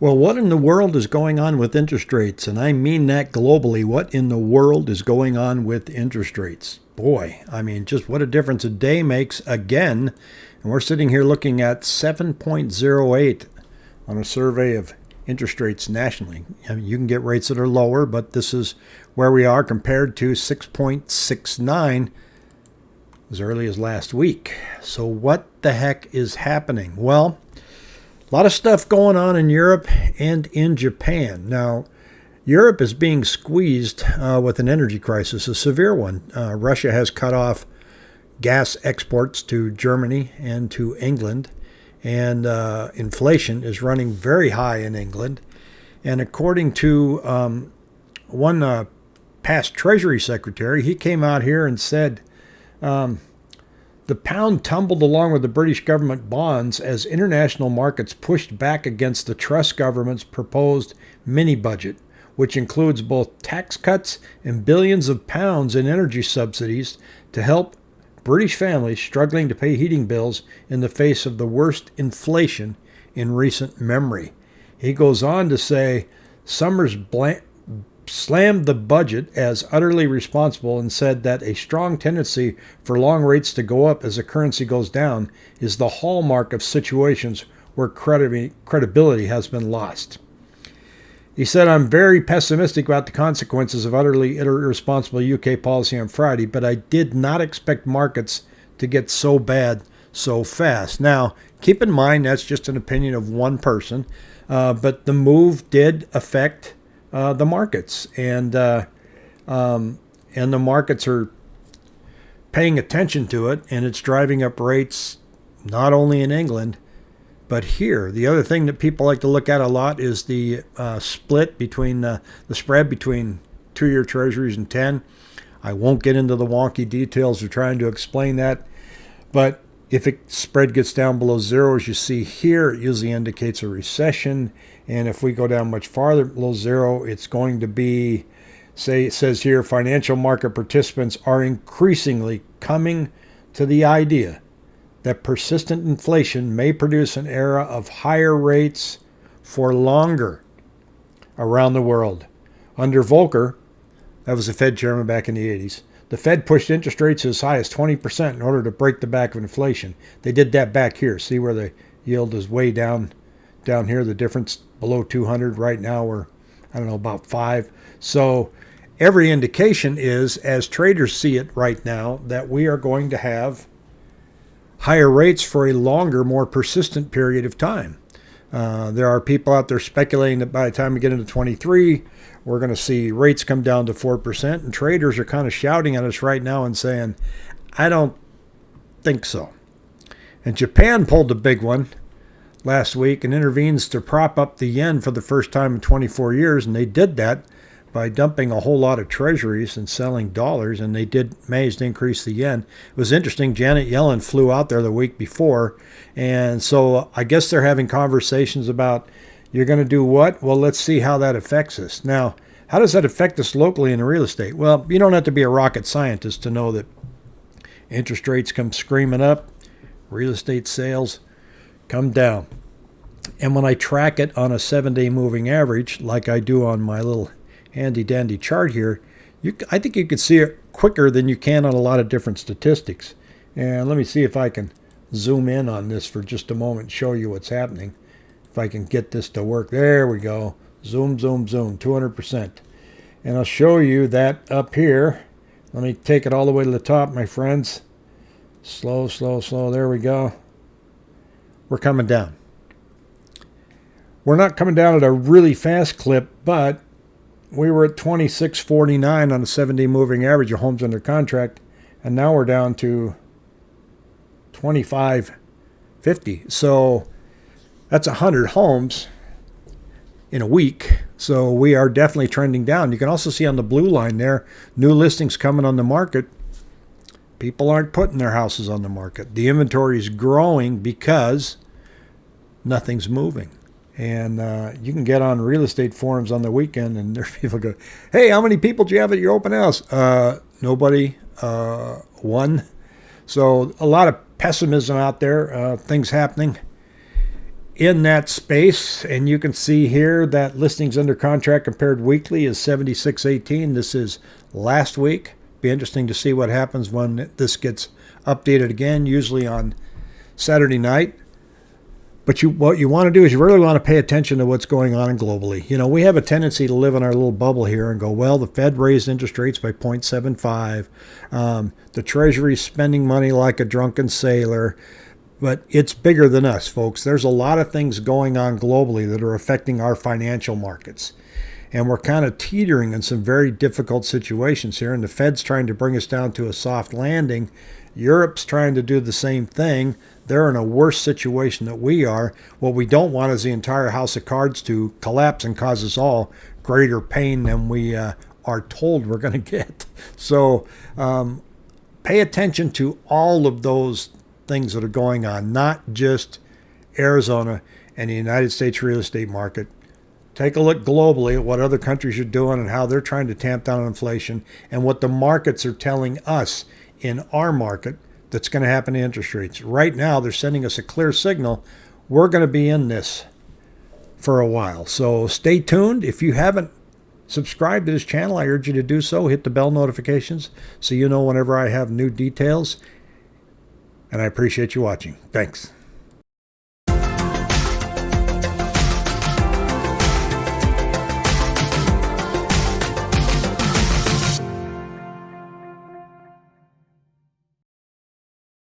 Well, what in the world is going on with interest rates? And I mean that globally. What in the world is going on with interest rates? Boy, I mean, just what a difference a day makes again. And we're sitting here looking at 7.08 on a survey of interest rates nationally. I mean, you can get rates that are lower, but this is where we are compared to 6.69 as early as last week. So, what the heck is happening? Well, a lot of stuff going on in Europe and in Japan. Now, Europe is being squeezed uh, with an energy crisis, a severe one. Uh, Russia has cut off gas exports to Germany and to England, and uh, inflation is running very high in England. And according to um, one uh, past Treasury Secretary, he came out here and said, um, the pound tumbled along with the British government bonds as international markets pushed back against the Truss government's proposed mini budget, which includes both tax cuts and billions of pounds in energy subsidies to help British families struggling to pay heating bills in the face of the worst inflation in recent memory. He goes on to say Summers slammed the budget as utterly responsible and said that a strong tendency for long rates to go up as the currency goes down is the hallmark of situations where credibility has been lost. He said, I'm very pessimistic about the consequences of utterly irresponsible UK policy on Friday, but I did not expect markets to get so bad so fast. Now, keep in mind that's just an opinion of one person, uh, but the move did affect uh, the markets, and uh, um, and the markets are paying attention to it, and it's driving up rates not only in England but here. The other thing that people like to look at a lot is the uh, split between uh, the spread between two-year Treasuries and 10. I won't get into the wonky details of trying to explain that, but if it spread gets down below zero, as you see here, it usually indicates a recession. And if we go down much farther below zero, it's going to be, say, it says here, financial market participants are increasingly coming to the idea that persistent inflation may produce an era of higher rates for longer around the world. Under Volcker, that was the Fed chairman back in the 80s, the Fed pushed interest rates as high as 20% in order to break the back of inflation. They did that back here. See where the yield is way down down here, the difference below 200 right now we're I don't know about 5. So every indication is as traders see it right now that we are going to have higher rates for a longer, more persistent period of time. Uh, there are people out there speculating that by the time we get into 23, we're going to see rates come down to 4%. And traders are kind of shouting at us right now and saying, I don't think so. And Japan pulled a big one last week and intervenes to prop up the yen for the first time in 24 years. And they did that by dumping a whole lot of treasuries and selling dollars, and they did manage to increase the yen. It was interesting. Janet Yellen flew out there the week before, and so I guess they're having conversations about you're going to do what? Well, let's see how that affects us. Now, how does that affect us locally in real estate? Well, you don't have to be a rocket scientist to know that interest rates come screaming up, real estate sales come down. And when I track it on a seven day moving average, like I do on my little handy dandy chart here, you, I think you could see it quicker than you can on a lot of different statistics. And let me see if I can zoom in on this for just a moment and show you what's happening. If I can get this to work. There we go. Zoom, zoom, zoom, 200%. And I'll show you that up here. Let me take it all the way to the top, my friends. Slow, slow, slow. There we go. We're coming down. We're not coming down at a really fast clip, but we were at 2649 on a seven-day moving average of homes under contract, and now we're down to 2550. So that's 100 homes in a week. So we are definitely trending down. You can also see on the blue line there, new listings coming on the market. People aren't putting their houses on the market. The inventory is growing because nothing's moving. And uh, you can get on real estate forums on the weekend, and there people go, "Hey, how many people do you have at your open house?" Uh, nobody. Uh, one. So a lot of pessimism out there. Uh, things happening. in that space. And you can see here that listings under contract compared weekly is 7618. This is last week. Be interesting to see what happens when this gets updated again, usually on Saturday night. But you, what you want to do is you really want to pay attention to what's going on globally. You know, we have a tendency to live in our little bubble here and go, well, the Fed raised interest rates by 0.75. Um, the Treasury's spending money like a drunken sailor. But it's bigger than us, folks. There's a lot of things going on globally that are affecting our financial markets. And we're kind of teetering in some very difficult situations here. And the Fed's trying to bring us down to a soft landing. Europe's trying to do the same thing. They're in a worse situation than we are. What we don't want is the entire house of cards to collapse and cause us all greater pain than we uh, are told we're going to get. So um, pay attention to all of those things that are going on, not just Arizona and the United States real estate market. Take a look globally at what other countries are doing and how they're trying to tamp down inflation and what the markets are telling us in our market that's going to happen to interest rates. Right now, they're sending us a clear signal. We're going to be in this for a while. So stay tuned. If you haven't subscribed to this channel, I urge you to do so. Hit the bell notifications so you know whenever I have new details. And I appreciate you watching. Thanks.